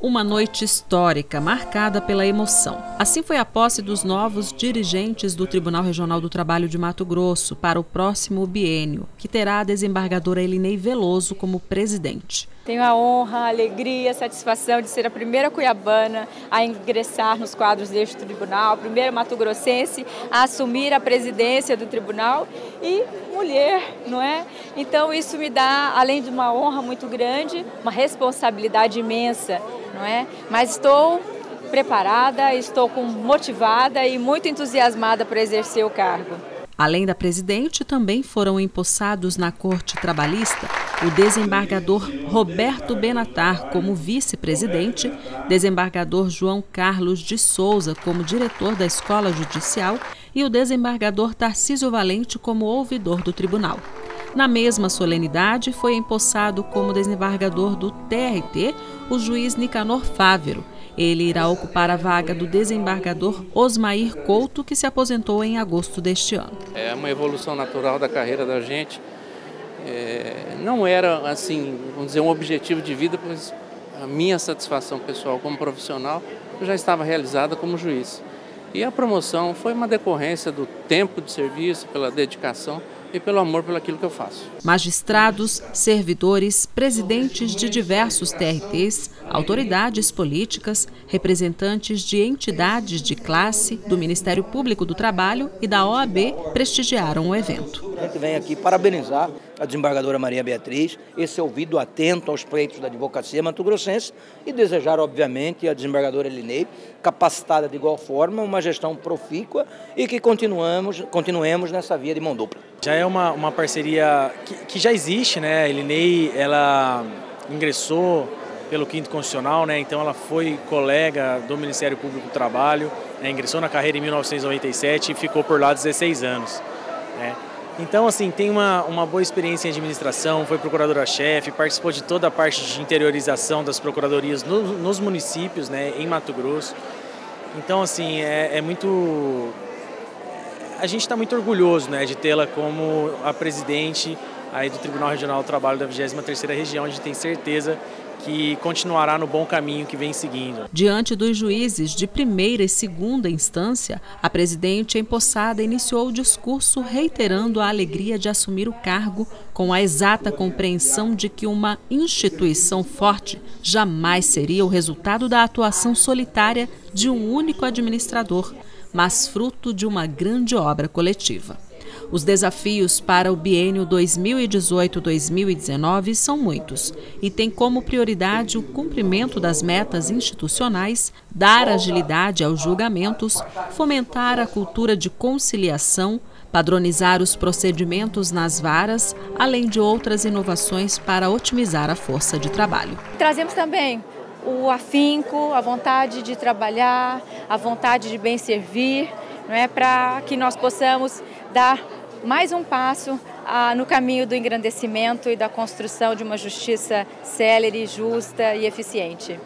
Uma noite histórica, marcada pela emoção. Assim foi a posse dos novos dirigentes do Tribunal Regional do Trabalho de Mato Grosso para o próximo biênio, que terá a desembargadora Elinei Veloso como presidente. Tenho a honra, a alegria, a satisfação de ser a primeira cuiabana a ingressar nos quadros deste tribunal, a primeira mato-grossense a assumir a presidência do tribunal e mulher, não é? Então isso me dá, além de uma honra muito grande, uma responsabilidade imensa não é? Mas estou preparada, estou motivada e muito entusiasmada para exercer o cargo. Além da presidente, também foram empossados na Corte Trabalhista o desembargador Roberto Benatar como vice-presidente, desembargador João Carlos de Souza como diretor da Escola Judicial e o desembargador Tarcísio Valente como ouvidor do tribunal. Na mesma solenidade, foi empossado como desembargador do TRT o juiz Nicanor Fávero. Ele irá ocupar a vaga do desembargador Osmair Couto, que se aposentou em agosto deste ano. É uma evolução natural da carreira da gente. É, não era, assim, vamos dizer, um objetivo de vida, pois a minha satisfação pessoal como profissional já estava realizada como juiz. E a promoção foi uma decorrência do tempo de serviço, pela dedicação e pelo amor pelo aquilo que eu faço. Magistrados, servidores, presidentes de diversos TRTs, autoridades políticas, representantes de entidades de classe, do Ministério Público do Trabalho e da OAB prestigiaram o evento. A gente vem aqui parabenizar a desembargadora Maria Beatriz, esse ouvido atento aos pleitos da advocacia mato-grossense e desejar, obviamente, a desembargadora Elinei, capacitada de igual forma, uma gestão profícua e que continuamos, continuemos nessa via de mão dupla. Já é uma, uma parceria que, que já existe, né? A Elinei, ela ingressou pelo quinto constitucional, né? Então ela foi colega do Ministério Público do Trabalho, né? ingressou na carreira em 1997 e ficou por lá 16 anos, né? Então, assim, tem uma, uma boa experiência em administração, foi procuradora-chefe, participou de toda a parte de interiorização das procuradorias no, nos municípios, né, em Mato Grosso. Então, assim, é, é muito... A gente está muito orgulhoso, né, de tê-la como a presidente aí do Tribunal Regional do Trabalho da 23ª Região. A gente tem certeza que continuará no bom caminho que vem seguindo. Diante dos juízes de primeira e segunda instância, a presidente empossada iniciou o discurso reiterando a alegria de assumir o cargo com a exata compreensão de que uma instituição forte jamais seria o resultado da atuação solitária de um único administrador, mas fruto de uma grande obra coletiva. Os desafios para o biênio 2018-2019 são muitos e têm como prioridade o cumprimento das metas institucionais, dar agilidade aos julgamentos, fomentar a cultura de conciliação, padronizar os procedimentos nas varas, além de outras inovações para otimizar a força de trabalho. Trazemos também o afinco, a vontade de trabalhar, a vontade de bem servir, não é para que nós possamos dar mais um passo ah, no caminho do engrandecimento e da construção de uma justiça célere, justa e eficiente.